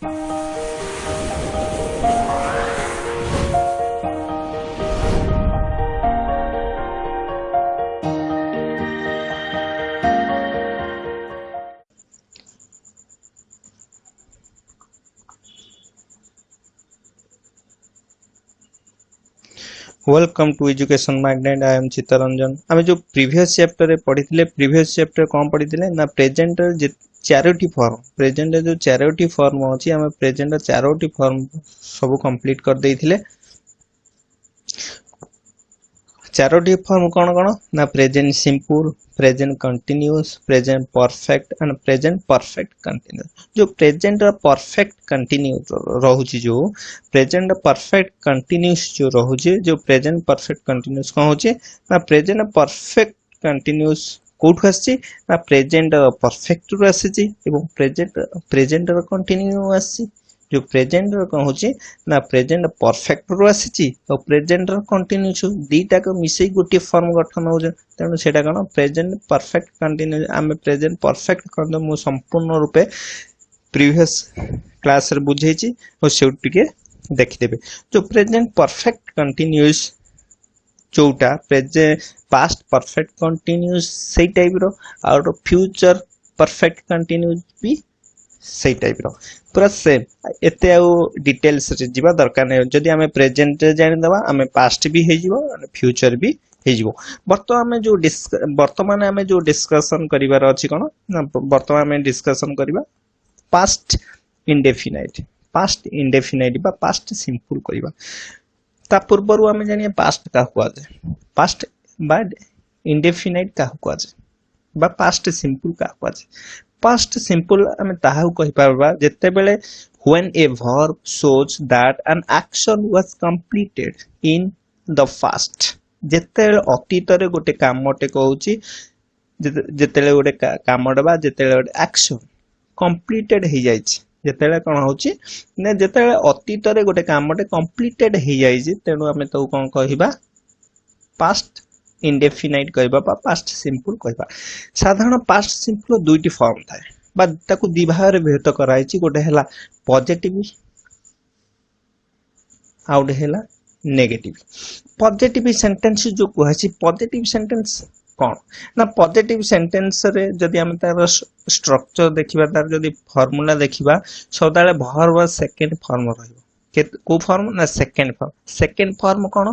Bye. Welcome to education magnet I am Chittaranjan আমি যে previous চ্যাপ্টরে পড়িলে প্রিভিয়াস চ্যাপ্টর কম পড়িলে না প্রেজেন্টর যে চারোটি ফর্ম প্রেজেন্টর যে চারোটি ফর্ম অছি আমি প্রেজেন্টর চারোটি ফর্ম সব কমপ্লিট করে ଚାରୋଟି ଫର୍ମ କ'ଣ କ'ଣ ନା present simple present continuous present perfect and present perfect continuous ଯେଉଁ ପ୍ରେଜେଣ୍ଟର ପରଫେକ୍ଟ କଣ୍ଟିନ୍ୟୁସ୍ ରହୁଛି ଯେଉଁ ପ୍ରେଜେଣ୍ଟ ପରଫେକ୍ଟ କଣ୍ଟିନ୍ୟୁସ୍ ଯେଉଁ ରହୁଛି ଯେଉଁ ପ୍ରେଜେଣ୍ଟ ପରଫେକ୍ଟ କଣ୍ଟିନ୍ୟୁସ୍ କ'ଣ ହେଉଛି ନା ପ୍ରେଜେଣ୍ଟ ପରଫେକ୍ଟ କଣ୍ଟିନ୍ୟୁସ୍ কোটু আসছে না প্রেজেন্ট পরফেক্টর আসছে এবং প্রেজেন্ট প্রেজেন্টর কন্টিনিউ আসছে जो ପ୍ରେଜେଣ୍ଟର କ'ଣ ହେଉଛି ନା ପ୍ରେଜେଣ୍ଟ ପରଫେକ୍ଟରୁ ଆସିଛି ଆଉ ପ୍ରେଜେଣ୍ଟର କଣ୍ଟିନ୍ୟୁସ୍ ଦୁଇଟାକୁ ମିଶାଇ ଗୋଟିଏ ଫର୍ମ ଗଠନ ହେଉଛନ୍ତି ତେଣୁ ସେଇଟା କ'ଣ ପ୍ରେଜେଣ୍ଟ ପରଫେକ୍ଟ କଣ୍ଟିନ୍ୟୁ ଆମେ ପ୍ରେଜେଣ୍ଟ ପରଫେକ୍ଟ କ'ଣ ମୁଁ ସମ୍ପୂର୍ଣ୍ଣ ରୂପେ ପ୍ରିଭିୟସ୍ କ୍ଲାସ୍ରେ ବୁଝେଇଛି ଆଉ ସେଇଠୁ ଟିକେ ଦେଖିଦେବେ ଯେଉଁ ପ୍ରେଜେଣ୍ଟ ପରଫେକ୍ଟ କଣ୍ଟିନ୍ୟୁସ୍ ଯେଉଁଟା ପ୍ରେଜେ ପାଷ୍ଟ ପରଫେକ୍ଟ କଣ୍ଟିନ୍ୟୁସ୍ ସେଇ ଟାଇପ୍ର ଆଉ ଫ୍ୟୁଚର୍ ପରଫେକ୍ଟ କଣ୍ଟିନ୍ୟୁସ୍ ବି সেই টাইপর পুরা সেম এতে আউ ডিটেলসরে যা দরকার নাই যদি আমি প্রেজেন্টরে জাঁদবা আমি পাস্ট বি হয়ে যাব ফ্যুচর বি ହେଇଯିବ ବର୍ତ୍ତମାନ ଆମେ ଯୋଉ ବର୍ତ୍ତମାନ ଆମେ ଯୋଉ ଡିସ୍କସନ୍ କରିବାର ଅଛି କ'ଣ ନା ବର୍ତ୍ତମାନ ଆମେ ଡିସ୍କସନ୍ କରିବା ପାଷ୍ଟ ଇଣ୍ଡେଫିନାଇଟ୍ ପାଷ୍ଟ ଇଣ୍ଡେଫିନାଇଟ୍ ବା ପାଷ୍ଟ ସିମ୍ପଲ୍ କରିବା ତା ପୂର୍ବରୁ ଆମେ ଜାଣିବା ପାଷ୍ଟ କାହାକୁ କୁହାଯାଏ ପାଷ୍ଟ ବା ଇଣ୍ଡେଫିନାଇଟ୍ କାହାକୁ କୁହାଯାଏ ବା ପାଷ୍ଟ ସିମ୍ପଲ୍ କାହାକୁ କୁହାଯାଏ ফার্স্ট সিম্পল আমি ତାହାକୁ କହିପାରିବା ଯେତେବେଳେ when a verb shows that an action was completed in the past ଯେତେବେଳେ ଅତୀତରେ ଗୋଟେ କାମଟେ କହୁଛି ଯେତେବେଳେ ଗୋଟେ କାମଟେ ବା ଯେତେବେଳେ ଗୋଟେ ଆକ୍ସନ୍ କମ୍ପ୍ଲିଟେଡ୍ ହେଇଯାଇଛି ଯେତେବେଳେ କ'ଣ ହେଉଛି ନା ଯେତେବେଳେ ଅତୀତରେ ଗୋଟେ କାମଟେ କମ୍ପ୍ଲିଟେଡ୍ ହେଇଯାଇଛି ତେଣୁ ଆମେ ତାକୁ କ'ଣ କହିବା ପାଷ୍ଟ ইনডেফিনাইট কহবা বা পাস্ট সিম্পল কহবা সাধারণ পাস্ট সিম্পল দুইটি ফর্ম থাকে বা তাকে দুই ভাগে বিভক্ত করা হয়েছে গোটে হল পজিটিভ আউ গোটে হল নেগেটিভ পজিটিভ সেন্টেন্স যে কুহাছি পজিটিভ সেন্টেন্স କ'ଣ ନା ପଜିଟିଭ୍ ସେଣ୍ଟେନ୍ସରେ ଯଦି ଆମେ ତାର ଷ୍ଟ୍ରକ୍ଚର ଦେଖିବା ତାର ଯଦି ଫର୍ମୁଲା ଦେଖିବା ସଦାବେଳେ ଭର୍ବ ସେକେଣ୍ଡ ଫର୍ମ ରହିବ କେଉଁ ଫର୍ମ ନା ସେକେଣ୍ଡ ଫର୍ମ ସେକେଣ୍ଡ ଫର୍ମ କ'ଣ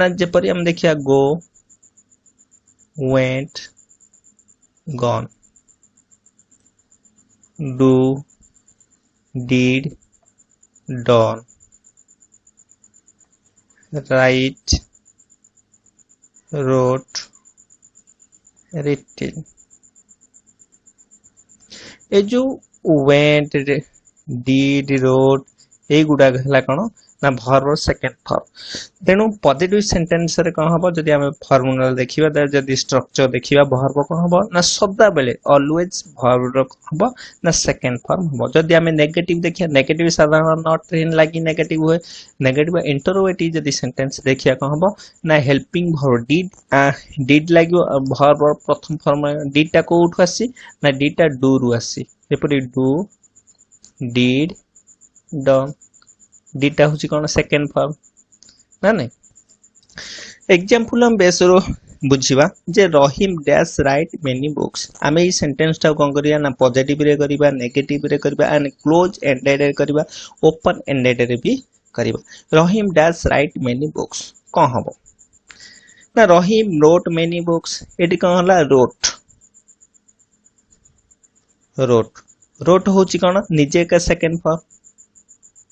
ନା ଯେପରି ଆମେ ଦେଖିବା ଗୋ went gone do did done right wrote written ए जो went did wrote ଏଗୁଡ଼ାକ ହେଲା କ'ଣ ନା ଭର୍ବ ସେକେଣ୍ଡ ଫର୍ମ ତେଣୁ ପଜିଟିଭ ସେଣ୍ଟେନ୍ସରେ କ'ଣ ହେବ ଯଦି ଆମେ ଫର୍ମୁଲା ଦେଖିବା ତାହେଲେ ଯଦି ଷ୍ଟ୍ରକ୍ଚର ଦେଖିବା ଭର୍ବ କ'ଣ ହେବ ନା ସଦାବେଳେ ଅଲୱେଜ୍ ଭର୍ବର କ'ଣ ହେବ ନା ସେକେଣ୍ଡ ଫର୍ମ ହେବ ଯଦି ଆମେ ନେଗେଟିଭ ଦେଖିବା ନେଗେଟିଭ ସାଧାରଣ ନଟ୍ ଟ୍ରେନ୍ ଲାଗି ନେଗେଟିଭ ହୁଏ ନେଗେଟିଭ ଇଣ୍ଟରୱେଟିଭ ଯଦି ସେଣ୍ଟେନ୍ସ ଦେଖିବା କ'ଣ ହେବ ନା ହେଲ୍ପିଂ ଭର୍ବ ଡିଡ୍ ଡିଡ୍ ଲାଗିବ ଭର୍ବ ପ୍ରଥମ ଫର୍ମ ଡିଡ୍ଟା କେଉଁଠୁ ଆସିଛି ନା ଡିଡ୍ଟା ଡୁରୁ ଆସିଛି ଯେପରି ଡୁ ଡିଡ୍ ଡ ଦିଟା ହେଉଛି କ'ଣ ସେକେଣ୍ଡ ଫର୍ମ ନା ନାଇଁ ଏକ୍ଜାମ୍ପଲ୍ ଆମେ ବେସ୍ରୁ ବୁଝିବା ଯେ Rahim dash write many books ଆମେ ଏଇ ସେଣ୍ଟେନ୍ସଟାକୁ କ'ଣ କରିବା ନା ପଜିଟିଭରେ କରିବା ନେଗେଟିଭରେ କରିବା ଆଣ୍ଡ କ୍ଲୋଜ୍ ଏଣ୍ଡେଡ଼ରେ କରିବା ଓପନ୍ ଏଣ୍ଡେଡ଼ରେ ବି କରିବା Rahim dash write many books କ'ଣ ହେବ ନା ରହିମ୍ ରୋଟ୍ ମେନି ବୁକ୍ସ ଏଠି କ'ଣ ହେଲା ରୋଟ୍ ରୋଟ୍ ରୋଟ୍ ହେଉଛି କ'ଣ ନିଜେ ଏକା ସେକେଣ୍ଡ ଫର୍ମ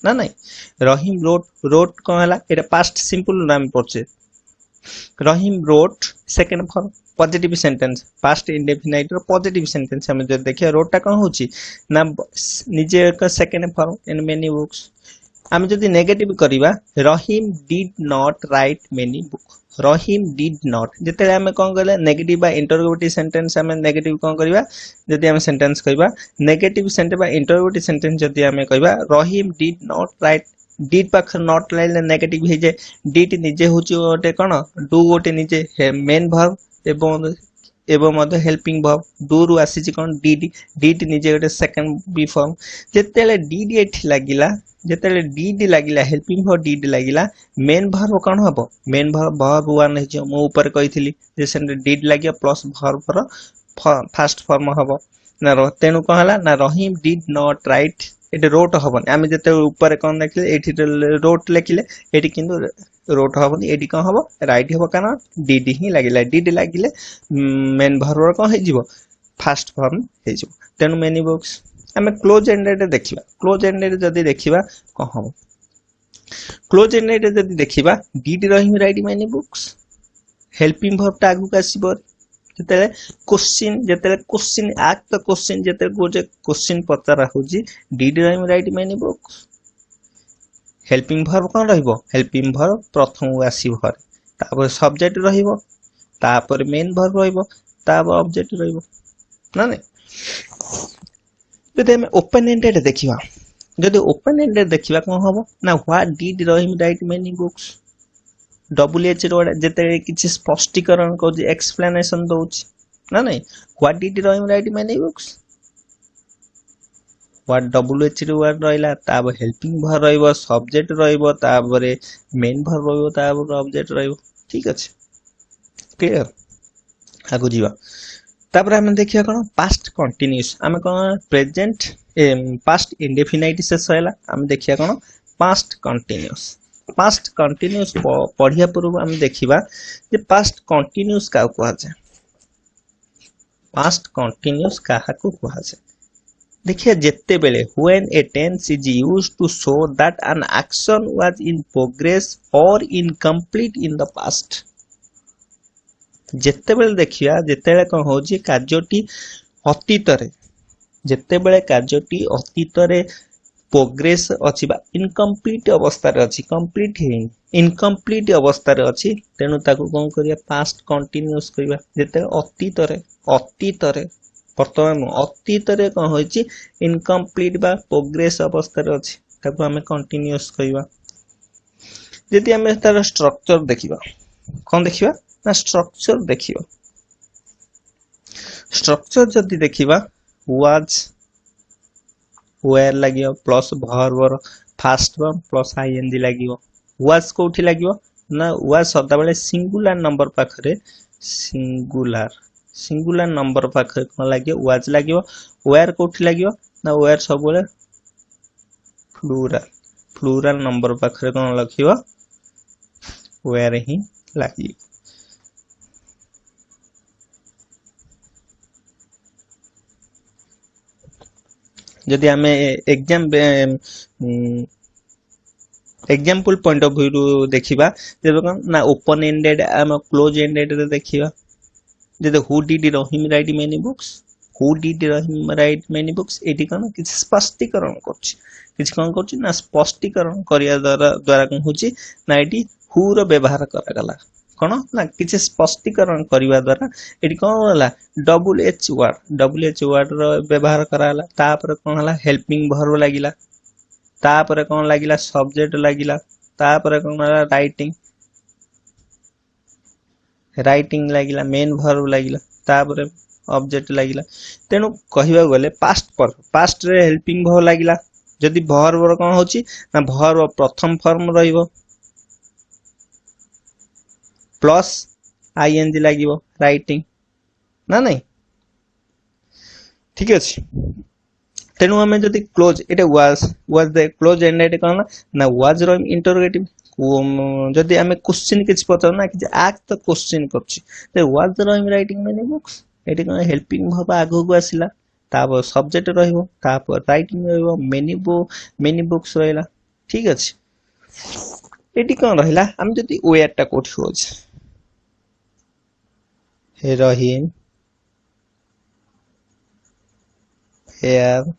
ନା ନାଇଁ ରହିମ ରୋଟ ରୋଟ କ'ଣ ହେଲା ଏଇଟା ପାଷ୍ଟ ସିମ୍ପଲ ଆମେ ପଢ଼ୁଛେ Rahim wrote second form positive sentence past ଇଣ୍ଡେଫିନାଇଟ୍ର ପଜିଟିଭ ସେଣ୍ଟେନ୍ସ ଆମେ ଯଦି ଦେଖିବା ରୋଟଟା କ'ଣ ହେଉଛି ନା ନିଜେ ଏକ second form in many books আমি যদি নেগেটিভ করিবা Rahim did not write many book Rahim did not যেতবে আমি কম কলে নেগেটিভ বা ইন্টরগোটিভ সেন্টেন্স আমি নেগেটিভ কম করিবা যদি আমি সেন্টেন্স কইবা নেগেটিভ সেন্টেন্স বা ইন্টরগোটিভ সেন্টেন্স যদি আমি কইবা Rahim did not write did পাখে not লাইলে নেগেটিভ ହେଇଯାଏ ডিড নিজে হচ্ছে গোটে কোণ ডু গোটে নিজে মেন ভার্ব এবং ଏବଂ ମଧ୍ୟ ହେଲ୍ପିଂ ଭବ୍ ଡୁରୁ ଆସିଛି କ'ଣ ଡିଡି ଡିଡି ନିଜେ ଗୋଟେ ସେକେଣ୍ଡ ବି ଫର୍ମ ଯେତେବେଳେ ଡିଡି ଏଠି ଲାଗିଲା ଯେତେବେଳେ ଡିଡି ଲାଗିଲା ହେଲ୍ପିଂ ଭର୍ ଡିଡି ଲାଗିଲା ମେନ୍ ଭର୍ବ କ'ଣ ହେବ ମେନ୍ ଭର୍ବ ଭର୍ବ ୱାନ୍ ହେଇଯିବ ମୁଁ ଉପରେ କହିଥିଲି ଯେ ସେମିତି ଡିଡି ଲାଗିବ ପ୍ଲସ୍ ଭର୍ବର ଫାର୍ଷ୍ଟ ଫର୍ମ ହେବ ନା ତେଣୁ କ'ଣ ହେଲା ନା ରହିମ୍ ଡିଡ୍ ନଟ୍ ରାଇଟ୍ ଏଠି ରୋଟ ହବନି ଆମେ ଯେତେ ଉପରେ କ'ଣ ଲେଖିଲେ ଏଠି ରୋଟ ଲେଖିଲେ ଏଠି କିନ୍ତୁ ରୋଟ ହବନି ଏଠି କ'ଣ ହବ ରାଇଟ୍ ହବ କାରଣ ଡିଡି ହିଁ ଲାଗିଲା ଡିଡି ଲାଗିଲେ ମେନ୍ ଭର୍ବର କ'ଣ ହେଇଯିବ ଫାଷ୍ଟ ଫର୍ମ ହେଇଯିବ ତେଣୁ ମେନି ବୁକ୍ସ ଆମେ କ୍ଲୋଜ୍ ଏଣ୍ଡେଡ଼ରେ ଦେଖିବା କ୍ଲୋଜ୍ ଏଣ୍ଡେଡ଼ରେ ଯଦି ଦେଖିବା କ'ଣ ହବ କ୍ଲୋଜ୍ ଏଣ୍ଡେଡ଼ରେ ଯଦି ଦେଖିବା ଡିଡିର ହିଁ ରାଇଟ୍ ମେନି ବୁକ୍ସ ହେଲ୍ପିଂ ଭର୍ବଟା ଆଗକୁ ଆସିବ ଯେତେବେଳେ କୋଶ୍ଚିନ୍ ଯେତେବେଳେ କୋଶ୍ଚିନ୍ ଆକ୍ଟ କୋଶ୍ଚିନ୍ ଯେତେବେଳେ ଗୋଟେ କୋଶ୍ଚିନ୍ ପଚରା ହେଉଛି ଡିଡ୍ ରାଇଟ୍ ମେନି ମାନିବ ହେଲ୍ପିଂ ଭର୍ କ'ଣ ରହିବ ହେଲ୍ପିଂ ଭର୍ ପ୍ରଥମକୁ ଆସିବ ଘରେ ତାପରେ ସବଜେକ୍ଟ ରହିବ ତାପରେ ମେନ୍ ଭର୍ବ ରହିବ ତାପରେ ଅବଜେକ୍ଟ ରହିବ ନା ନାଇଁ ଯଦି ଆମେ ଓପେନ୍ ଏଣ୍ଡେଡ୍ ଦେଖିବା ଯଦି ଓପେନ୍ ଏଣ୍ଡେଡ୍ ଦେଖିବା କ'ଣ ହେବ ନା what did Rahim write many books ଡବ୍ଲ୍ୟୁଏଚ୍ର ଯେତେବେଳେ କିଛି ସ୍ପଷ୍ଟୀକରଣ କରୁଛି ଏକ୍ସପ୍ଲାନେସନ୍ ଦେଉଛି ନା ନାଇଁ ହ୍ୱାଟ୍ ଡିଟ୍ ରହିବ write many books word W ଏଚ୍ରେ word ରହିଲା ତାପରେ ହେଲ୍ପିଂ ଭର ରହିବ ସବଜେକ୍ଟ ରହିବ ତାପରେ ମେନ୍ ଭର ରହିବ ତାପରେ ଅବଜେକ୍ଟ ରହିବ ଠିକ୍ ଅଛି କ୍ଲିଅର୍ ଆଗକୁ ଯିବା ତାପରେ ଆମେ ଦେଖିବା କ'ଣ ପାଷ୍ଟ କଣ୍ଟିନ୍ୟୁସ୍ ଆମେ କ'ଣ ପ୍ରେଜେଣ୍ଟ ପାଷ୍ଟ ଇଣ୍ଡେଫିନାଇଟ୍ ଶେଷ ହେଲା ଆମେ ଦେଖିବା କ'ଣ ପାଷ୍ଟ କଣ୍ଟିନ୍ୟୁସ୍ पास्ट कंटिन्यूस पढ़िया पूर्व आम देखा पास्ट कंटिन्यूस का कहुए पास्ट कंटिन्यूस क्या कहुए देखिए जत्ते बेले when a tense is use to show that an action was in progress और इनकम्प्लीट इन द पास्ट जत्ते बेले देखिया जत्ते बेले कोन होजी कार्यटी अतीत रे जत्ते बेले कार्यटी अतीत रे ପ୍ରୋଗ୍ରେସ୍ ଅଛି ବା ଇନକମ୍ପ୍ଲିଟ୍ ଅବସ୍ଥାରେ ଅଛି କମ୍ପ୍ଲିଟ୍ ହେଇନି ଇନକମ୍ପ୍ଲିଟ୍ ଅବସ୍ଥାରେ ଅଛି ତେଣୁ ତାକୁ କ'ଣ କରିବା ପାଷ୍ଟ କଣ୍ଟିନ୍ୟୁଅସ୍ କରିବା ଯେତେବେଳେ ଅତୀତରେ ଅତୀତରେ ବର୍ତ୍ତମାନ ଅତୀତରେ କ'ଣ ହୋଇଛି ଇନକମ୍ପ୍ଲିଟ୍ ବା ପ୍ରୋଗ୍ରେସ୍ ଅବସ୍ଥାରେ ଅଛି ତାକୁ ଆମେ କଣ୍ଟିନ୍ୟୁଅସ୍ କହିବା ଯଦି ଆମେ ତାର ଷ୍ଟ୍ରକ୍ଚର ଦେଖିବା କ'ଣ ଦେଖିବା ନା ଷ୍ଟ୍ରକ୍ଚର ଦେଖିବା ଷ୍ଟ୍ରକ୍ଚର ଯଦି ଦେଖିବା ୱାଜ୍ ওয়ার লাগিব প্লস ভর্বর ফার্স্ট ফর্ম প্লস আইএনজি লাগিব ওয়াজ কোউঠি লাগিব না ওয়াজ সদাবেলে সিঙ্গুলার নম্বর পাখরে সিঙ্গুলার সিঙ্গুলার নম্বর পাখরে কোন লাগিব ওয়াজ লাগিব ওয়ার কোউঠি লাগিব না ওয়ার সবুলে প্লুরাল প্লুরাল নম্বর পাখরে কোন লাগিব ওয়ার হি লাগিব ଯଦି ଆମେ ଏକ୍ଜାମ୍ ଏକ୍ଜାମ୍ପଲ୍ ପଏଣ୍ଟ ଅଫ୍ ଭ୍ୟୁରୁ ଦେଖିବା ତେବେ କ'ଣ ନା ଓପନ୍ ଏଣ୍ଡେଡ୍ ଆମ କ୍ଲୋଜ୍ ଏଣ୍ଡେଡ୍ରେ ଦେଖିବା ଯଦି who did Rahim write many books who did Rahim write many books ଏଠି କ'ଣ କିଛି ସ୍ପଷ୍ଟୀକରଣ କରୁଛି କିଛି କ'ଣ କରୁଛି ନା ସ୍ପଷ୍ଟୀକରଣ କରିବା ଦ୍ୱାରା ଦ୍ୱାରା କ'ଣ ହେଉଛି ନା ଏଠି ହୁର ବ୍ୟବହାର କରାଗଲା କ'ଣ ନା କିଛି ସ୍ପଷ୍ଟୀକରଣ କରିବା ଦ୍ୱାରା ଏଠି କ'ଣ ହେଲା W H word W H ୱାର୍ଡ଼ର ବ୍ୟବହାର କରାହେଲା ତାପରେ କ'ଣ ହେଲା ହେଲ୍ପିଂ ଭର୍ବ ଲାଗିଲା ତାପରେ କ'ଣ ଲାଗିଲା ସବଜେକ୍ଟ ଲାଗିଲା ତାପରେ କ'ଣ ହେଲା ରାଇଟିଂ ରାଇଟିଂ ଲାଗିଲା ମେନ୍ ଭର୍ବ ଲାଗିଲା ତାପରେ ଅବଜେକ୍ଟ ଲାଗିଲା ତେଣୁ କହିବାକୁ ଗଲେ ପାଷ୍ଟ ଭର୍ବ ପାଷ୍ଟରେ ହେଲ୍ପିଂ ଭର୍ବ ଲାଗିଲା ଯଦି ଭର୍ବର କ'ଣ ହେଉଛି ନା ଭର୍ବ ପ୍ରଥମ ଫର୍ମ ରହିବ ପ୍ଲସ୍ ଆଇ ଏନ୍ ଜି ଲାଗିବ ରାଇଟିଂ ନା ନାହିଁ ଠିକ ଅଛି ତେଣୁ ଆମେ ଯଦି କ୍ଲୋଜ୍ ଏଇଟା was was they close end ଏଇଟା କ'ଣ ନା ୱାଜ୍ର ଇଣ୍ଟରୋଗେଟିଭ୍ ଯଦି ଆମେ କୋଶ୍ଚିନ୍ କିଛି ପଚାରୁନା କିଛି ଆକ୍ଟ ତ କୋଶ୍ଚିନ୍ କରୁଛି ୱାଜ୍ ରହିମ ରାଇଟିଂ ମାନେ ଏଠି କ'ଣ ହେଲ୍ପିଂ ଭାବ ଆଗକୁ ଆସିଲା ତାପରେ ସବଜେକ୍ଟ ରହିବ ତାପରେ ରାଇଟିଂ ରହିବ ମେନି ମେନି ବୁକ୍ସ ରହିଲା ଠିକ୍ ଅଛି ଏଠି କ'ଣ ରହିଲା ଆମେ ଯଦି ୱେୟାରଟା କେଉଁଠି ହେଉଛି Rahim were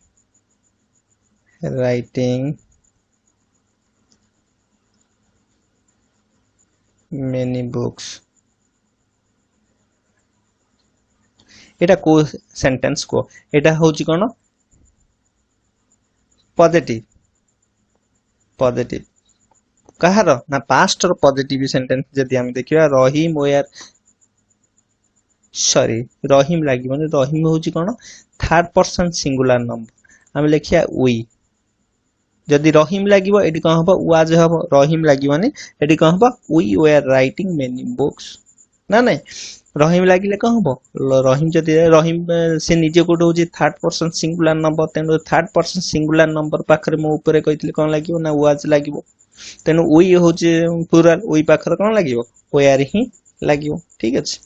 writing many books को सेंटेंस को कौन पजिटिव पजिटिव कहार ना पास्टर पजिटिव सेंटेंस जब देखा रही ସରି ରହିମ୍ ଲାଗିବନି ରହିମ୍ ହେଉଛି କ'ଣ ଥାର୍ଡ ପର୍ସନ୍ ସିଙ୍ଗୁଲାର ନମ୍ବର ଆମେ ଲେଖିବା ଉଇ ଯଦି ରହିମ୍ ଲାଗିବ ଏଠି କ'ଣ ହେବ ୱାଜ୍ ହେବ ରହିମ୍ ଲାଗିବନି ଏଠି କ'ଣ ହେବ we were writing many books ନା ନାଇଁ ରହିମ୍ ଲାଗିଲେ କ'ଣ ହେବ ରହିମ୍ ଯଦି ରହିମ୍ ସେ ନିଜେ ଗୋଟେ ହେଉଛି ଥାର୍ଡ ପର୍ସନ୍ ସିଙ୍ଗୁଲାର ନମ୍ବର ତେଣୁ ଥାର୍ଡ ପର୍ସନ୍ ସିଙ୍ଗୁଲାର ନମ୍ବର ପାଖରେ ମୁଁ ଉପରେ କହିଥିଲି କ'ଣ ଲାଗିବ ନା ୱାଜ୍ ଲାଗିବ ତେଣୁ ଉଇ ହେଉଛି ପ୍ଲୁରାଲ୍ ଉଇ ପାଖରେ କ'ଣ ଲାଗିବ ୱେଆର୍ ହିଁ ଲାଗିବ ଠିକ୍ ଅଛି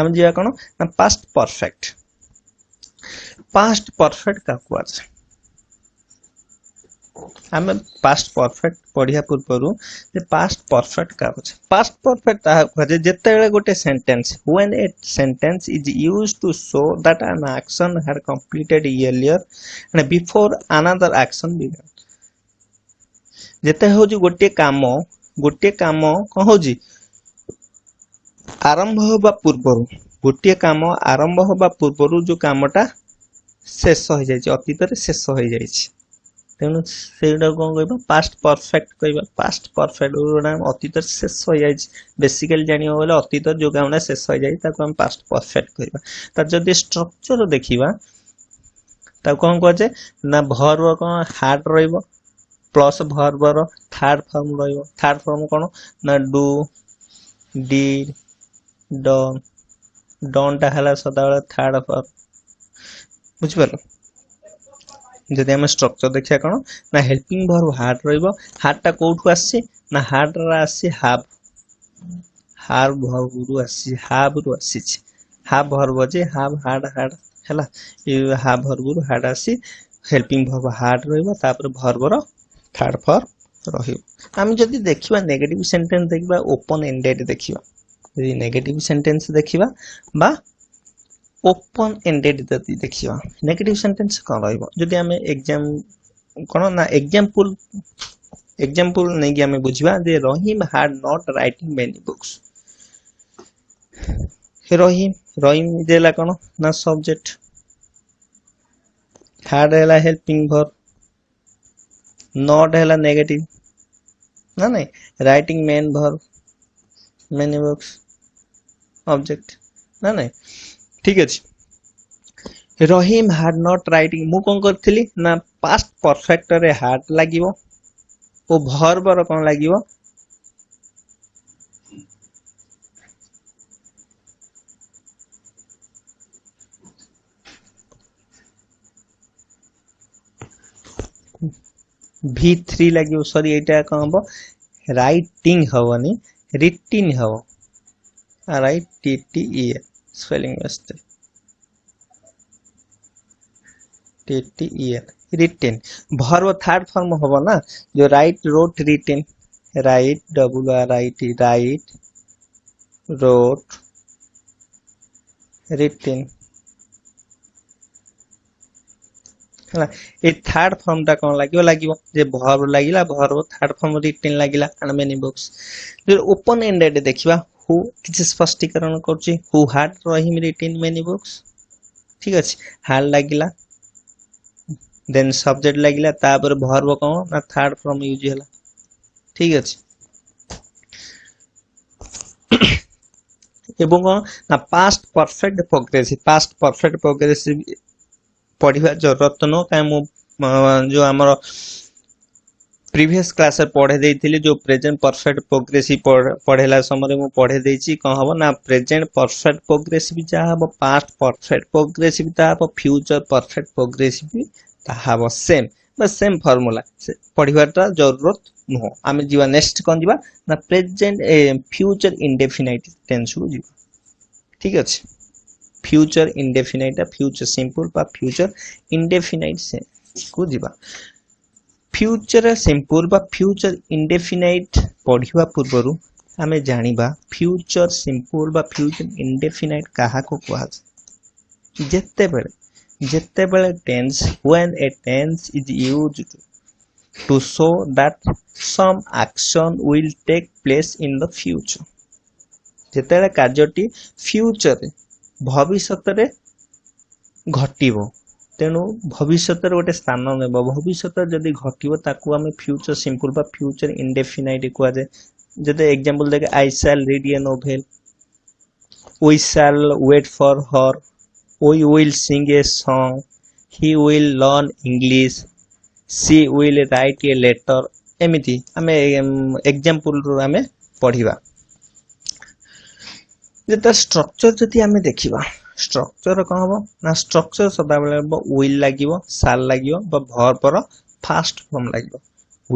ଆମେ ଯିବା କ'ଣ ନା ପାଷ୍ଟ ପରଫେକ୍ଟ ପାଷ୍ଟ ପରଫେକ୍ଟ କାହାକୁ କୁହାଯାଏ ଆମେ ପାଷ୍ଟ ପରଫେକ୍ଟ ପଢ଼ିବା ପୂର୍ବରୁ ଯେ ପାଷ୍ଟ ପରଫେକ୍ଟ କାହାକୁ ପାଷ୍ଟ ପରଫେକ୍ଟ ତାହା କୁହାଯାଏ ଯେତେବେଳେ ଗୋଟେ sentence when a sentence is use to show that an action had completed earlier and before another action began ଯେତେ ହେଉଛି ଗୋଟିଏ କାମ ଗୋଟିଏ କାମ କ'ଣ ହେଉଛି ଆରମ୍ଭ ହେବା ପୂର୍ବରୁ ଗୋଟିଏ କାମ ଆରମ୍ଭ ହେବା ପୂର୍ବରୁ ଯେଉଁ କାମଟା ଶେଷ ହୋଇଯାଇଛି ଅତୀତରେ ଶେଷ ହୋଇଯାଇଛି ତେଣୁ ସେଇଟାକୁ କ'ଣ କହିବା ପାଷ୍ଟ ପରଫେକ୍ଟ କହିବା ପାଷ୍ଟ ପରଫେକ୍ଟ ଯେଉଁଟା ଅତୀତରେ ଶେଷ ହୋଇଯାଇଛି ବେସିକାଲି ଜାଣିବାକୁ ଗଲେ ଅତୀତରେ ଯେଉଁ କାମଟା ଶେଷ ହୋଇଯାଇଛି ତାକୁ ଆମେ ପାଷ୍ଟ ପରଫେକ୍ଟ କହିବା ତାର ଯଦି ଷ୍ଟ୍ରକ୍ଚର ଦେଖିବା ତାକୁ କ'ଣ କୁହାଯାଏ ନା ଭର୍ବ କ'ଣ ହାର୍ଡ଼ ରହିବ ପ୍ଲସ୍ ଭର୍ବର ଥାର୍ଡ଼ ଫର୍ମ ରହିବ ଥାର୍ଡ଼ ଫର୍ମ କ'ଣ ନା ଡୁ ଡି डन टा सदा बेल थार्ड बुझे जदि आम स्ट्रक्चर देखा कौन ना हेल्पिंग भर हार्ड रार्ड टा कौ आ हार्ड हाफ हार भर रु आफ रु आसी हाफ भर बजे हाफ हार्ड हार्ड है हाफ भर रु हार्ड आसी हेल्पिंग भर हार्ड रहीपुर भर थार्ड फर रही आम जब देखा नेगेटिव सेन्टेन्स देखा ओपन एंडेड देखा यदि नेगेटिव सेंटेंस देखिबा बा ओपन एंडेड यदि देखिबा नेगेटिव सेंटेंस कोन रहइबो यदि हम एग्जाम कोन ना एग्जांपल एग्जांपल नै कि हम बुझिबा जे Rahim had not writing many books Rahim Rahim देला कोन ना सब्जेक्ट हैड हैला हेल्पिंग वर्ब नॉट हैला नेगेटिव ना नै writing main verb many books object ନା ନାଇଁ ଠିକ ଅଛି ରହିମ୍ ହାଡ୍ ନଟ୍ ରାଇଟିଂ ମୁଁ କ'ଣ କରିଥିଲି ନା ପାଷ୍ଟ ପରଫେକ୍ଟରେ ହାଡ୍ ଲାଗିବ ଓ ଭର୍ବର କ'ଣ ଲାଗିବ ଭି ଥ୍ରୀ ଲାଗିବ ସରି ଏଇଟା କ'ଣ ହବ ରାଇଟିଂ ହବନି ରିଟିନ୍ ହବ write TTEL spelling mistake TTEL written verb third form होगा ना जो write wrote written write w r i t write wrote written ହେଲା ଏ ଥାର୍ଡ ଫର୍ମଟା କ'ଣ ଲାଗିବ ଲାଗିବ ଯେ ଭର୍ବ ଲାଗିଲା ଭର୍ବ ଥାର୍ଡ ଫର୍ମ ରିଟେନ୍ ଲାଗିଲା and many books open ended ଦେଖିବା ହୁ କିଛି ସ୍ପଷ୍ଟୀକରଣ କରୁଛି who had Rahim written many books ଠିକ୍ ଅଛି ହାର୍ଡ ଲାଗିଲା ଦେନ୍ ସବଜେକ୍ଟ ଲାଗିଲା ତାପରେ ଭର୍ବ କ'ଣ ନା ଥାର୍ଡ ଫର୍ମ ୟୁଜ୍ ହେଲା ଠିକ୍ ଅଛି ଏବଂ କ'ଣ ନା past perfect progressive past perfect progressive ପଢ଼ିବା ରତ୍ନ କାହିଁ ମୁଁ ଯେଉଁ ଆମର प्रिभस क्लास पढ़े देती जो प्रेजेन्ट परफेक्ट प्रोग्रेस पढ़ेला समय मुझे पढ़े कौन हम ना प्रेजेन्ट परफेक्ट प्रोग्रेस जहाँ हम पास्ट परफेक्ट प्रोग्रेसीव ताब फ्यूचर परफेक्ट प्रोग्रेसीव ताब सेम सेम फर्मूला से पढ़वाटा जरूरत नुह आम जी नेक्स्ट कौन जावा ना प्रेजेन्ट फ्यूचर इंडेफिनाइट टेन्स को जी ठीक अच्छे future indefinite future simple future indefinite को जावा ଫ୍ୟୁଚର୍ ସିମ୍ପୁଲ୍ ବା ଫ୍ୟୁଚର୍ ଇଣ୍ଡେଫିନାଇଟ୍ ପଢ଼ିବା ପୂର୍ବରୁ ଆମେ ଜାଣିବା ଫ୍ୟୁଚର୍ ସିମ୍ପୁଲ୍ ବା ଫ୍ୟୁଚର୍ ଇଣ୍ଡେଫିନାଇଟ୍ କାହାକୁ କୁହାଯାଏ ଯେତେବେଳେ ଯେତେବେଳେ tense when a tense is use to show that some action will take place in the future ଯେତେବେଳେ କାର୍ଯ୍ୟଟି ଫ୍ୟୁଚର୍ରେ ଭବିଷ୍ୟତରେ ଘଟିବ तेणु भविष्य गोटे स्थान नब भविष्य जदि घटे फ्यूचर सिंपल फ्यूचर इंडेफिनाइट क्या जाए जो एक्जामपल देखे I shall read a novel wait for her will sing a song he will learn English she will write a letter एमती आम एक्जामपल आम पढ़ा जो स्ट्रक्चर जो आम देखा ଷ୍ଟ୍ରକ୍ଚର କ'ଣ ହେବ ନା ଷ୍ଟ୍ରକ୍ଚର ସଦାବେଳେ ହେବ ୱିଲ୍ ଲାଗିବ ସାଲ୍ ଲାଗିବ ବା ଭର୍ବର ଫାଷ୍ଟ ଫର୍ମ ଲାଗିବ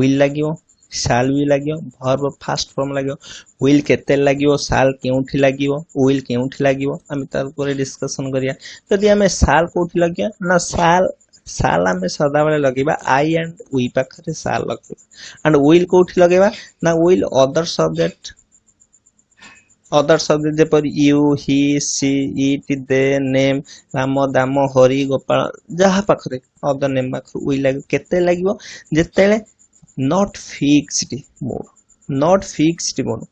ୱିଲ୍ ଲାଗିବ ସାଲ୍ ବି ଲାଗିବ ଭର୍ବ ଫାଷ୍ଟ ଫର୍ମ ଲାଗିବ ୱିଲ୍ କେତେ ଲାଗିବ ସାଲ୍ କେଉଁଠି ଲାଗିବ ୱିଲ୍ କେଉଁଠି ଲାଗିବ ଆମେ ତା ଉପରେ ଡିସ୍କସନ୍ କରିବା ଯଦି ଆମେ ସାଲ୍ କେଉଁଠି ଲଗେଇବା ନା ସାଲ୍ ସାଲ୍ ଆମେ ସଦାବେଳେ ଲଗେଇବା ଆଇ ଆଣ୍ଡ ୱି ପାଖରେ ସାଲ୍ ଲଗେଇବା ଆଣ୍ଡ ୱିଲ୍ କେଉଁଠି ଲଗେଇବା ନା ୱିଲ୍ ଅଦର ସବଜେକ୍ଟ অদার শব্দ যেপরি you he she it they name Ram Dam Hari Gopal ଯାହା ପାଖରେ ଅଦର ନେମ୍ ପାଖରୁ ଉଇ ଲାଗିବ କେତେ ଲାଗିବ ଯେତେବେଳେ not fixed mood not fixed mood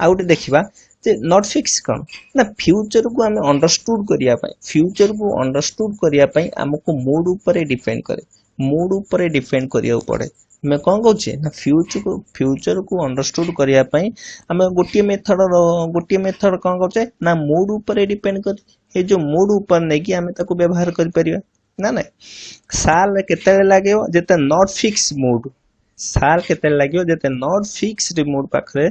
ଆଉ ଗୋଟେ ଦେଖିବା ଯେ ନଟ୍ ଫିକ୍ସ କ'ଣ ନା ଫ୍ୟୁଚରକୁ ଆମେ ଅଣ୍ଡରଷ୍ଟ୍ରୁଡ୍ କରିବା ପାଇଁ ଫ୍ୟୁଚରକୁ ଅଣ୍ଡରଷ୍ଟ୍ରୁଡ୍ କରିବା ପାଇଁ ଆମକୁ ମୁଡ୍ ଉପରେ ଡିପେଣ୍ଡ କରେ ମୁଡ୍ ଉପରେ ଡିପେଣ୍ଡ କରିବାକୁ ପଡ଼େ आम कौन कौचे ना फ्यूचर को फ्यूचर को अंडरस्टुड करने आम गोटे मेथड गोटे मेथड कौन करे ना मुड उपर डिपेंड कर ये जो मुड उपर नहीं आम व्यवहार कर पारिया ना ना साल के लगे जो नट फिक्स मुड साल के लगे जो नट फिक्सड मुड पाखे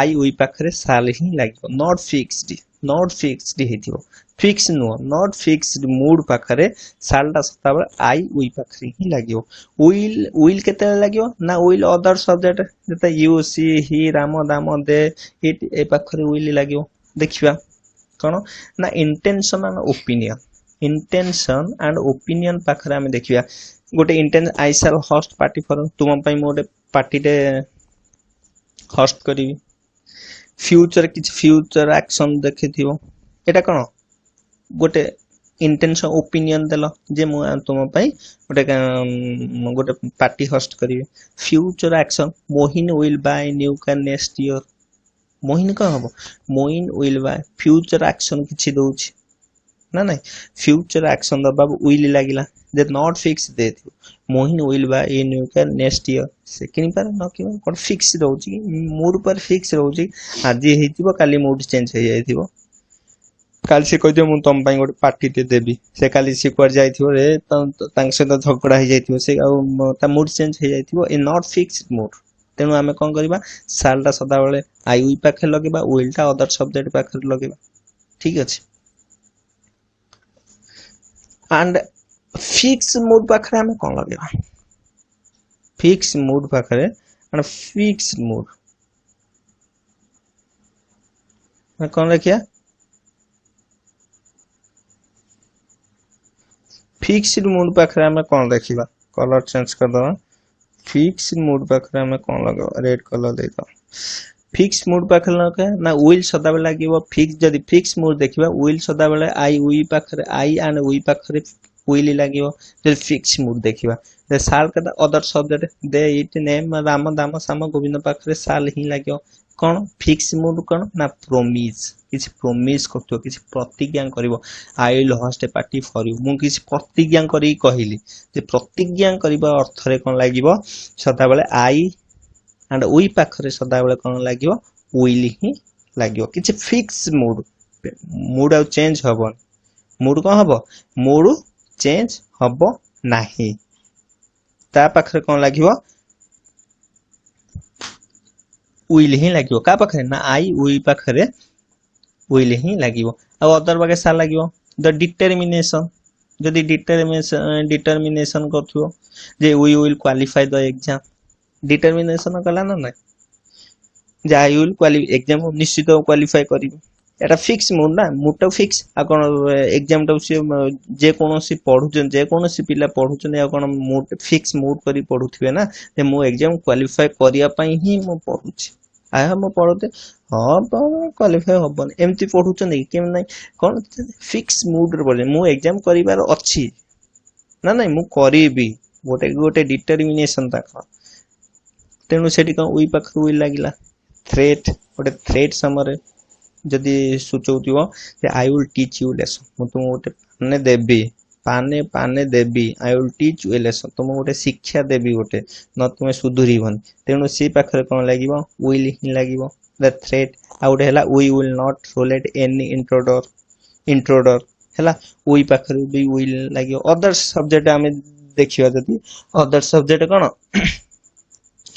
आई उ पाखे साल ही लगे नट फिक्सड ନଟ୍ ଫିକ୍ସଡ୍ ହେଇଥିବ ଫିକ୍ସ ନୁହଁ ନଟ୍ ଫିକ୍ସଡ୍ ମୁଡ୍ ପାଖରେ ସାଲ୍ଟା ସଦାବେଳେ ଆଇ ୱିଲ୍ ପାଖରେ ହିଁ ଲାଗିବ ୱିଲ୍ ୱିଲ୍ କେତେବେଳେ ଲାଗିବ ନା ୱିଲ୍ ଅଦର ସବଜେକ୍ଟ ଯେତେ you she he Ram Dama they it ଏ ପାଖରେ ୱିଲ୍ ଲାଗିବ ଦେଖିବା କ'ଣ ନା intention and opinion intention and opinion ପାଖରେ ଆମେ ଦେଖିବା ଗୋଟେ ଇଣ୍ଟେନ୍ I shall host party for ତୁମ ପାଇଁ ମୁଁ ଗୋଟେ ପାର୍ଟିରେ ହଷ୍ଟ କରିବି ଫ୍ୟୁଚର୍ କିଛି ଫ୍ୟୁଚର୍ ଆକ୍ସନ୍ ଦେଖିଥିବ ଏଇଟା କ'ଣ ଗୋଟେ ଇଣ୍ଟେନସନ୍ ଓପିନିଅନ୍ ଦେଲ ଯେ ମୁଁ ତୁମ ପାଇଁ ଗୋଟେ ଗୋଟେ ପାର୍ଟି ହୋଷ୍ଟ କରିବି future action Mohin will buy new car next year Mohin କ'ଣ ହେବ Mohin will buy future action କିଛି ଦେଉଛି ନା ନାହିଁ ଫ୍ୟୁଚର୍ ଆକ୍ସନ୍ ଦେବାକୁ ୱିଲ୍ ଲାଗିଲା ଦେ ନଟ୍ ଫିକ୍ସ ଦେଇଥିବ ମୋହିନ ୱିଲ୍ ବା ଇନ୍ ୟୁକା ନେକ୍ସଟ ଇୟର୍ ସେ କିଣିପାରେ ନ କିଣିପାରେ କ'ଣ ଫିକ୍ସ ରହୁଛି ମୁଡ଼ ଉପରେ ଫିକ୍ସ ରହୁଛି ଆଜି ହେଇଥିବ କାଲି ମୁଡ଼ ଚେଞ୍ଜ ହେଇଯାଇଥିବ କାଲି ସେ କହିଥିବ ମୁଁ ତମ ପାଇଁ ଗୋଟେ ପାର୍ଟିଟେ ଦେବି ସେ କାଲି ସେ କୁଆଡ଼େ ଯାଇଥିବ ରେ ତାଙ୍କ ସହିତ ଝଗଡ଼ା ହେଇଯାଇଥିବ ସେ ଆଉ ତା ମୁଡ଼ ଚେଞ୍ଜ ହେଇଯାଇଥିବ ଏ ନଟ୍ ଫିକ୍ସ ମୁଡ଼ ତେଣୁ ଆମେ କ'ଣ କରିବା ସାଲ୍ଟା ସଦାବେଳେ ଆଇ ୱି ପାଖରେ ଲଗେଇବା ୱିଲ୍ଟା ଅଦର ସବଜେକ୍ଟ ପାଖରେ ଲଗେଇବା ଠିକ୍ ଅଛି एंड फिक्स मोड पाखे आम कौन लगे फिक्स मोड पाखे एंड फिक्स मोड कौन लिखिया फिक्स्ड मोड पाखे आम कौन रखिबा कलर चेंज कर दवा फिक्स्ड मोड पाखे आम कौन लगे रेड कलर दे दवा ফিক্স মুড পাখে ଲଙ୍କା ନା ୱିଲ୍ ସଦାବେଳେ ଲାଗିବ ଫିକ୍ସ ଯଦି ଫିକ୍ସ ମୁଡ୍ ଦେଖିବା ୱିଲ୍ ସଦାବେଳେ ଆଇ ୱି ପାଖରେ ଆଇ ଆଣ୍ଡ ୱି ପାଖରେ ୱିଲ୍ ଲାଗିବ ଯଦି ଫିକ୍ସ ମୁଡ୍ ଦେଖିବା ସାଲ୍ ଅଦର ଶବ୍ଦରେ they it name Ram Dam Sam Govind ପାଖରେ ସାଲ୍ ହିଁ ଲାଗିବ କ'ଣ ଫିକ୍ସ ମୁଡ୍ କ'ଣ ନା ପ୍ରୋମିସ୍ କିଛି ପ୍ରୋମିସ୍ କରୁଥିବ କିଛି ପ୍ରତିଜ୍ଞା କରିବ I will host a party for you ମୁଁ କିଛି ପ୍ରତିଜ୍ଞା କରିକି କହିଲି ଯେ ପ୍ରତିଜ୍ଞା କରିବା ଅର୍ଥରେ କ'ଣ ଲାଗିବ ସଦାବେଳେ ଆଇ एंड उखे सदा बेले कौन लगे विल हि लगे कि फिक्स मुड मुड आ चेज हम मुड कौन हम मुड चेज हम ना पाखे कौन लगे उल हि लगे क्या पाखे ना आई उखे उल हि लगे आदर बागे सार लगे द डिटरमिनेशन जदि डिटरमिनेशन डिटरमिनेसन कर उल क्वाफाए द एग्जाम ডিଟরমিনেସন କଲା ନା ନାହିଁ ଯେ ଆଇ ୱିଲ୍ କ୍ୱାଲି ଏକ୍ଜାମ୍ ନିଶ୍ଚିତ କ୍ୱାଲିଫାଏ କରିବି ଏଇଟା ଫିକ୍ସ ମୁଡ୍ ନା ମୁଡ୍ଟା ଫିକ୍ସ ଆଉ କ'ଣ ଏକ୍ଜାମ୍ଟାକୁ ସିଏ ଯେକୌଣସି ପଢ଼ୁଛନ୍ତି ଯେକୌଣସି ପିଲା ପଢ଼ୁଛନ୍ତି ଆଉ କ'ଣ ମୁଡ୍ ଫିକ୍ସ ମୁଡ୍ କରି ପଢ଼ୁଥିବେ ନା ଯେ ମୁଁ ଏକ୍ଜାମ୍ କ୍ୱାଲିଫାଏ କରିବା ପାଇଁ ହିଁ ମୁଁ ପଢ଼ୁଛି ଆହା ମୁଁ ପଢ଼ୁଛି ହଁ କ୍ୱାଲିଫାଏ ହେବନି ଏମିତି ପଢ଼ୁଛନ୍ତି କି କେମିତି ନାହିଁ କ'ଣ ଫିକ୍ସ ମୁଡ୍ରେ ପଢ଼ୁଛନ୍ତି ମୁଁ ଏକ୍ଜାମ୍ କରିବାର ଅଛି ନା ନାଇଁ ମୁଁ କରିବି ଗୋଟେ ଗୋଟେ ଡିଟରମିନେସନ୍ ତାଙ୍କର तेणु से कई लगला थ्रेट गोटे थ्रेट समय जदि सूचो थे I will teach you lesson मुझे गोटे पाने देवी पाने पाने देवी I will teach you lesson तुम गोटे शिक्षा देवी गोटे न तुम सुधुर तेणु सी पाखे कौन लगे विल हिं लगे द थ्रेट आउट है we will not tolerate any intruder intruder है वी विल लगे अदर सब्जेक्ट आम देखा जदि अदर सब्जेक्ट कौन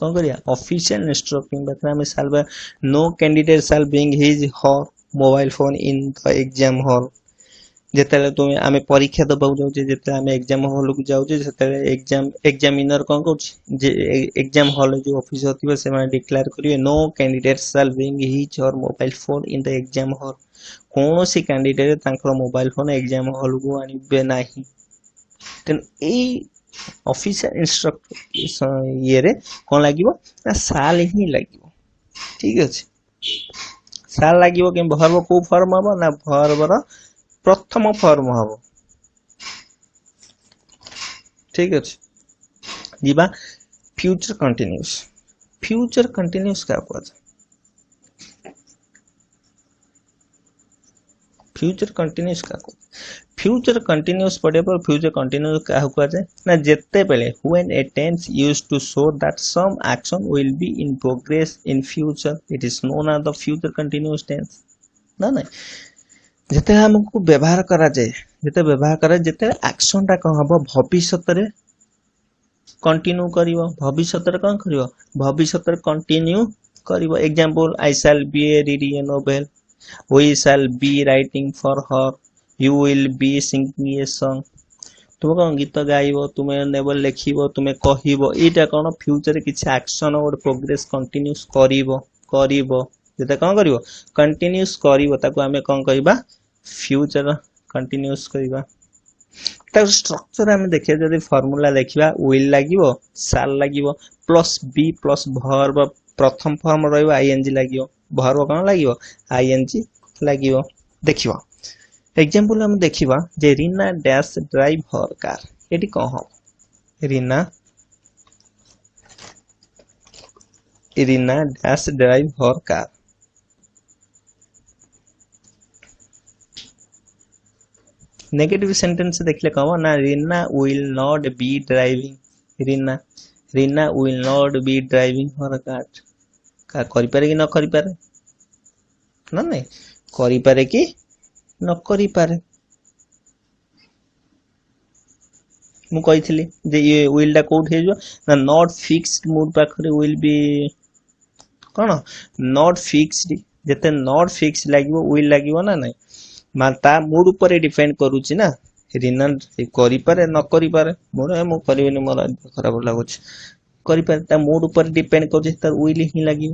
କ'ଣ କରିବା ଅଫିସିଆଲ ନେଟୱାର୍କିଂ ପାଖରେ ଆମେ ସାରିବା no candidate shall bring his her mobile phone in the exam hall ଯେତେବେଳେ ତୁମେ ଆମେ ପରୀକ୍ଷା ଦେବାକୁ ଯାଉଛେ ଯେତେବେଳେ ଆମେ ଏକ୍ଜାମ୍ ହଲ୍କୁ ଯାଉଛେ ସେତେବେଳେ ଏକ୍ଜାମ୍ ଏକ୍ଜାମିନର୍ କ'ଣ କରୁଛି ଯେ ଏକ୍ଜାମ୍ ହଲ୍ରେ ଯେଉଁ ଅଫିସର୍ ଥିବେ ସେମାନେ ଡିକ୍ଲେୟାର କରିବେ no candidate shall bring his or mobile phone in the exam hall କୌଣସି କ୍ୟାଣ୍ଡିଡେଟ୍ ତାଙ୍କର ମୋବାଇଲ୍ ଫୋନ୍ ଏକ୍ଜାମ୍ ହଲ୍କୁ ଆଣିବେ ନାହିଁ ତେଣୁ ଏଇ ଅଫିସିଆଲ ଇନଷ୍ଟ୍ରକ୍ଟ ଇଏରେ କ'ଣ ଲାଗିବ ନା ସାଲ ହିଁ ଲାଗିବ ଠିକ୍ ଅଛି ସାଲ ଲାଗିବ କେମିତି ଭର୍ବ କେଉଁ ଫର୍ମ ହବ ନା ଭର୍ବର ପ୍ରଥମ ଫର୍ମ ହବ ଠିକ ଅଛି ଯିବା ଫ୍ୟୁଚର କଣ୍ଟିନ୍ୟୁସ୍ ଫ୍ୟୁଚର କଣ୍ଟିନ୍ୟୁସ୍ କାହା କୁହାଯାଏ ଫ୍ୟୁଚର କଣ୍ଟିନ୍ୟୁସ୍ କାହାକୁ फ्यूचर कंटिन्यूस पढ़िए फ्यूचर कंटिन्यूस क्या कहुए ना जिते बेले when a tense use to show that some action will be in progress in future it is known as the future continuous tense ना ना ଯେତେବେଳେ ଆମକୁ ବ୍ୟବହାର କରାଯାଏ ଯେତେବେଳେ ବ୍ୟବହାର କରାଯାଏ ଯେତେବେଳେ ଆକ୍ସନଟା କ'ଣ ହେବ ଭବିଷ୍ୟତରେ କଣ୍ଟିନ୍ୟୁ କରିବ ଭବିଷ୍ୟତରେ କ'ଣ କରିବ ଭବିଷ୍ୟତରେ କଣ୍ଟିନ୍ୟୁ କରିବ example I shall be a reading a novel we shall be writing for her you will be singing a song ତୁମେ କ'ଣ ଗୀତ ଗାଇବ ତୁମେ ନେବ ଲେଖିବ ତୁମେ କହିବ ଏଇଟା କ'ଣ ଫ୍ୟୁଚର୍ରେ କିଛି ଆକ୍ସନ୍ ଗୋଟେ ପ୍ରୋଗ୍ରେସ୍ କଣ୍ଟିନ୍ୟୁସ୍ କରିବ କରିବ ଯେତେ କ'ଣ କରିବ କଣ୍ଟିନ୍ୟୁସ୍ କରିବ ତାକୁ ଆମେ କ'ଣ କହିବା ଫ୍ୟୁଚର୍ କଣ୍ଟିନ୍ୟୁସ୍ କରିବା ତାକୁ ଷ୍ଟ୍ରକ୍ଚର୍ ଆମେ ଦେଖିବା ଯଦି ଫର୍ମୁଲା ଦେଖିବା ୱିଲ୍ ଲାଗିବ ସାଲ୍ ଲାଗିବ ପ୍ଲସ୍ ବି ପ୍ଲସ୍ ଭର୍ବ ପ୍ରଥମ ଫର୍ମ ରହିବ ଆଇଏନ୍ଜି ଲାଗିବ ଭର୍ବ କ'ଣ ଲାଗିବ ଆଇଏନ୍ଜି ଲାଗିବ ଦେଖିବ एग्जांपल हम देखिबा जे Reena dash drive her car eighty कह हम Reena Reena dash drive her car negative sentence देखले कहो ना Reena will not be driving Reena Reena will not be driving her car का करि पारे कि न करि पारे ना नहीं करि पारे कि ନ କରିପାରେ ମୁଁ କହିଥିଲି ଯେ ଇଏ ୱିଲ୍ଟା କେଉଁଠି ହେଇଯିବ ନା ନଟ୍ ଫିକ୍ସଡ୍ ମୁଡ୍ ପାଖରେ ୱିଲ୍ ବି କ'ଣ ନଟ୍ ଫିକ୍ସଡ୍ ଯେତେ ନଟ୍ ଫିକ୍ସ ଲାଗିବ ୱିଲ୍ ଲାଗିବ ନା ନାହିଁ ତା ମୁଡ୍ ଉପରେ ଡିପେଣ୍ଡ କରୁଛି ନା ରିନା କରିପାରେ ନ କରିପାରେ ମୋର ମୁଁ କରିବିନି ମୋର ଖରାପ ଲାଗୁଛି କରିପାରେ ତା ମୁଡ୍ ଉପରେ ଡିପେଣ୍ଡ କରୁଛି ତାର ୱିଲ୍ ହିଁ ଲାଗିବ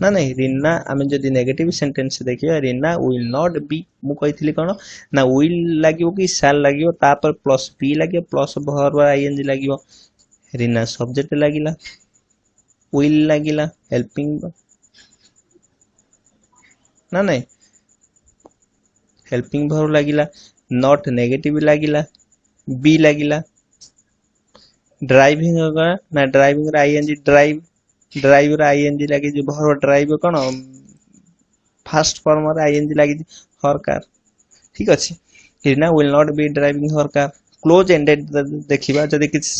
ना ना रिन्ना आम जब नेगेट सेन्टेन्स देखिए रिन्ना विल नट बी मुझे कौन ना विल लगे कि साल लगे प्लस बी लगे प्लस भर आई एन जी लगे रीना सब्जेक्ट लगला विल लगला हेल्पिंग ना ना हेल्पिंग भर लगला नट नेगेट लगला बी लगला ड्राइंग ना driving I N G drive ଡ୍ରାଇଭ୍ର ING ଲାଗିଛି ଭର ଡ୍ରାଇଭ୍ କ'ଣ ଫାର୍ଷ୍ଟ ଫର୍ମରେ ଆଇଏନ୍ଜି ଲାଗିଛି ହର୍ କାର୍ ଠିକ୍ ଅଛି Hina will not be driving her car close ended ଦେଖିବା ଯଦି କିଛି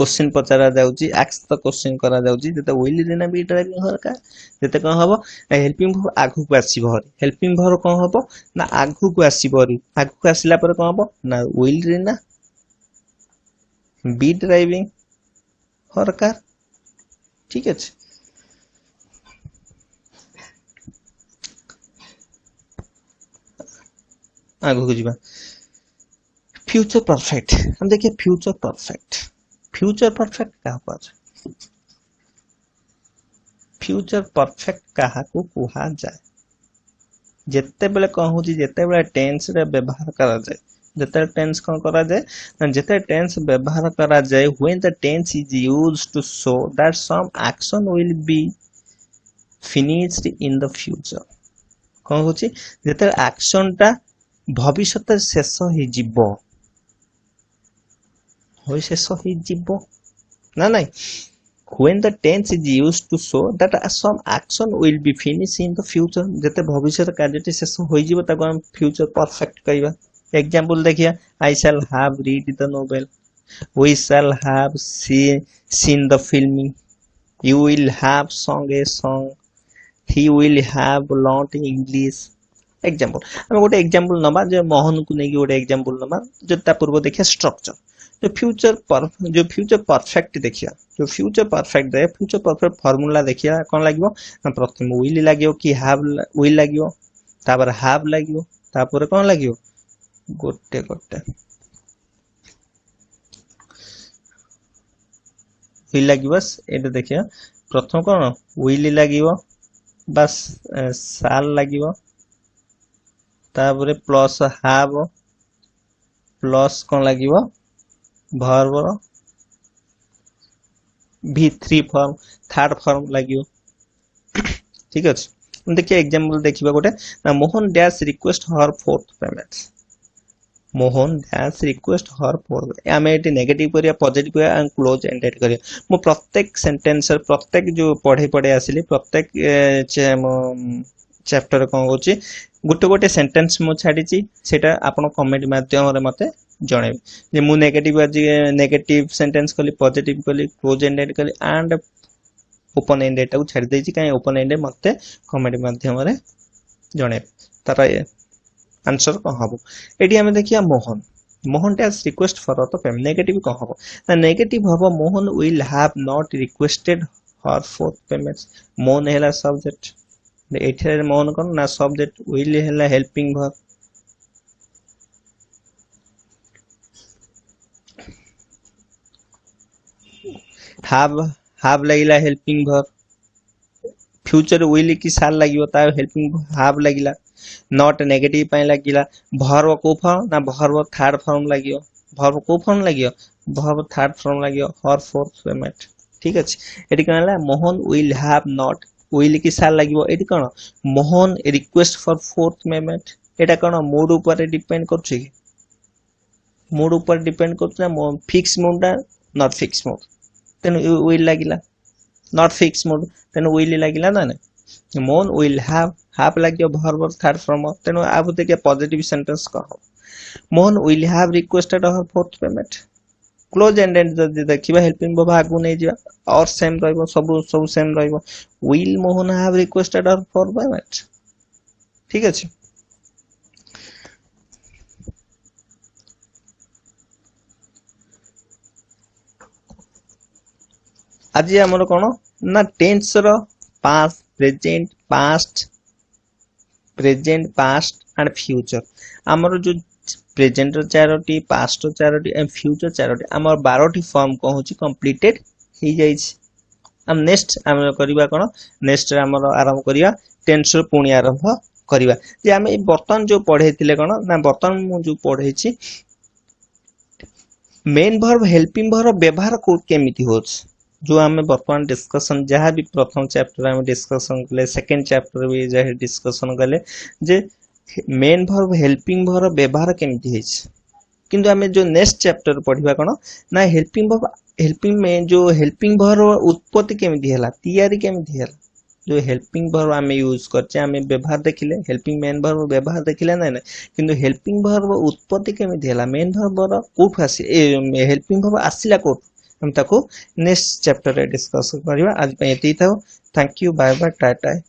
କୋଶ୍ଚିନ୍ ପଚରା ଯାଉଛି ଆକ୍ସ ତ କୋଶ୍ଚିନ୍ କରାଯାଉଛି ଯେତେ will Reena be driving her car ଯେତେ କ'ଣ ହେବ ନା ହେଲ୍ପିଂ ଭର୍ ଆଗକୁ ଆସିବ ହରି ହେଲ୍ପିଂ ଭର୍ କ'ଣ ହେବ ନା ଆଗକୁ ଆସିବ ହରି ଆଗକୁ ଆସିଲା ପରେ କ'ଣ ହେବ ନା will Rina be driving her car ठीक है आगे हाँ, जी फ्यूचर परफेक्ट हम देखिए फ्यूचर परफेक्ट फ्यूचर परफेक्ट कहाँ पर फ्यूचर परफेक्ट कहाँ को कहा जाए जत्ते बेले कहूँ जी जत्ते बेले टेंस रे व्यवहार करा जाए যেতে টেন্স କ'ଣ କରାଯାଏ ଯେତେ ଟେନ୍ସ ବ୍ୟବହାର କରାଯାଏ when the tense is use to so that some action will be finished in the future କ'ଣ ହେଉଛି ଯେତେବେଳେ ଆକ୍ସନ୍ଟା ଭବିଷ୍ୟତରେ ଶେଷ ହେଇଯିବ ହୋଇ ଶେଷ ହେଇଯିବ ନା ନାଇଁ when the tense is used to show that some action will be finished in the future যেতে ভবিষ্যৎ কার্যটি শেষ হয়ে যাব তাকে আমি ফিউচার পারফেক্ট কইবা एग्जाम्पल देखिए I shall have read the novel we shall have seen the film you will have song a song he will have lot English example ଆମେ ଗୋଟେ ଏକ୍ଜାମ୍ପଲ ନେବା ଯେ ମୋହନକୁ ନେଇକି ଗୋଟେ ଏକ୍ଜାମ୍ପଲ ନେବା ଯଦି ତା ପୂର୍ବ ଦେଖିବା ଷ୍ଟ୍ରକ୍ଚର ଯେଉଁ ଫ୍ୟୁଚର ଯେଉଁ ଫ୍ୟୁଚର ପରଫେକ୍ଟ ଦେଖିବା ଯେଉଁ ଫ୍ୟୁଚର ପରଫେକ୍ଟ ଦେଖିବା ଫ୍ୟୁଚର ପରଫେକ୍ଟ ଫର୍ମୁଲା ଦେଖିବା କ'ଣ ଲାଗିବ ନା ପ୍ରଥମେ ୱିଲ୍ ଲାଗିବ କି ହାଭ୍ ୱିଲ୍ ଲାଗିବ ତାପରେ ହାଭ୍ ଲାଗିବ ତାପରେ କ'ଣ ଲାଗିବ गोटे गोटे विल प्रथम कौन विल लगे साल लगे प्लस हाव प्लस कौन लगे थ्री फर्म थार्ड फर्म लगे ठीक अच्छे देखिए एग्जांपल देखिए गोटे Mohan dash request her fourth payment Mohan dance request her four ଆମେ ଏଠି ନେଗେଟିଭ୍ କରିବା ପଜିଟିଭ୍ କରିବା ଆଣ୍ଡ କ୍ଲୋଜ୍ ଏଣ୍ଡେଡ୍ କରିବା ମୁଁ ପ୍ରତ୍ୟେକ ସେଣ୍ଟେନ୍ସର ପ୍ରତ୍ୟେକ ଯେଉଁ ପଢ଼େଇ ପଢ଼େଇ ଆସିଲି ପ୍ରତ୍ୟେକ ଚାପ୍ଟର କ'ଣ ହେଉଛି ଗୋଟେ ଗୋଟେ ସେଣ୍ଟେନ୍ସ ମୁଁ ଛାଡ଼ିଛି ସେଇଟା ଆପଣ କମେଣ୍ଟ ମାଧ୍ୟମରେ ମୋତେ ଜଣେଇବେ ଯେ ମୁଁ ନେଗେଟିଭ୍ ଆଜି ନେଗେଟିଭ୍ ସେଣ୍ଟେନ୍ସ କଲି ପଜିଟିଭ୍ କଲି କ୍ଲୋଜ୍ ଏଣ୍ଡେଡ୍ କଲି ଆଣ୍ଡ ଓପନ୍ ଏଣ୍ଡେଡ୍ଟାକୁ ଛାଡ଼ି ଦେଇଛି କାହିଁକି ଓପନ୍ ଏଣ୍ଡେଡ୍ ମୋତେ କମେଣ୍ଟ ମାଧ୍ୟମରେ ଜଣେଇବେ ତାର आंसर कौन हम ये आम देखिया मोहन मोहन टे रिक्वेस्ट फर तो फेम नेगेटिव कौन हम ना नेगेटिव हम Mohan will have not requested her fourth payment Mohan है सब्जेक्ट ये मोहन कौन ना सब्जेक्ट विल है हेल्पिंग भर हाव हाव लगला हेल्पिंग भर फ्यूचर विल कि साल लगे हेल्पिंग हाव लगला नट नेगेटिभ ପାଇଁ ଲାଗିଲା ଭର୍ବ କୋଉ ଫର୍ମ ନା ଭର୍ବ ଥାର୍ଡ ଫର୍ମ ଲାଗିବ ଭର୍ବ କୋଉ ଫର୍ମ ଲାଗିବ ଭର୍ବ ଥାର୍ଡ ଫର୍ମ ଲାଗିବ ହର୍ ଫୋର୍ଥ ପେମେଣ୍ଟ ଠିକ ଅଛି ଏଠି କ'ଣ ହେଲା Mohan will have not will କି ସାର୍ ଲାଗିବ ଏଠି କ'ଣ Mohan request for fourth payment ଏଇଟା କ'ଣ ମୁଡ୍ ଉପରେ ଡିପେଣ୍ଡ କରୁଛି କି ମୁଡ୍ ଉପରେ ଡିପେଣ୍ଡ କରୁଛି ନା ଫିକ୍ସ ମୁଡ୍ଟା ନଟ୍ ଫିକ୍ସ ମୁଡ୍ ତେଣୁ ୱିଲ୍ ଲାଗିଲା ନଟ୍ ଫିକ୍ସ ମୁଡ୍ ତେଣୁ ୱିଲ୍ ଲାଗିଲା ନା ନାହିଁ Moon will have have like your verb or third form of then I would take a positive sentence कहो Moon will have requested her fourth payment clause and and যদি দেখিবা helping ভাব আগুক নেই যা অর সেম রহব সবু সবু same রহব will Mohan have requested or for payment ঠিক আছে আজি আমার কোণ না tensor past present past present past and future ଆମର ଯୋଉ ପ୍ରେଜେଣ୍ଟର ଚାରୋଟି ପାଷ୍ଟର ଚାରୋଟି ଆଣ୍ଡ ଫ୍ୟୁଚର ଚାରୋଟି ଆମର ବାରଟି ଫର୍ମ କ'ଣ ହେଉଛି କମ୍ପ୍ଲିଟେଡ୍ ହେଇଯାଇଛି ଆମେ ନେକ୍ସଟ ଆମେ କରିବା କ'ଣ ନେକ୍ସଟରେ ଆମର ଆରମ୍ଭ କରିବା ଟେନ୍ସରୁ ପୁଣି ଆରମ୍ଭ କରିବା ଯେ ଆମେ ଏଇ ବର୍ତ୍ତମାନ ଯୋଉ ପଢ଼େଇଥିଲେ କ'ଣ ନା ବର୍ତ୍ତମାନ ମୁଁ ଯୋଉ ପଢ଼େଇଛି ମେନ୍ ଭର୍ବ ହେଲ୍ପିଂ ଭର୍ବ ବ୍ୟବହାର କେମିତି ହେଉଛି जो आम बर्तमान डिस्कसन जहाँ भी प्रथम चैप्टर आम डिस्कसन कले सेकेंड चैप्टर भी जहाँ डिस्कसन कले मेन भर्व हेल्पिंग भर व्यवहार केमती है किंतु आम जो नेक्स्ट चैप्टर पढ़ा कौन ना हेल्पिंग भर्व हेल्पिंग में जो हेल्पिंग भर उत्पत्ति केमती है तैयारी जो हेल्पिंग भर्व आम यूज करचे आम व्यवहार देखिले हेल्पिंग मेन भर्व व्यवहार देखिले ना ना कि हेल्पिंग भर्व उत्पत्ति केमती है मेन भर्वर कौटू आस हेल्पिंग भर्व आसला कौ हम ताको नेक्स्ट चैप्टर रे डिस्कस कर आज ये एती thank you bye bye tata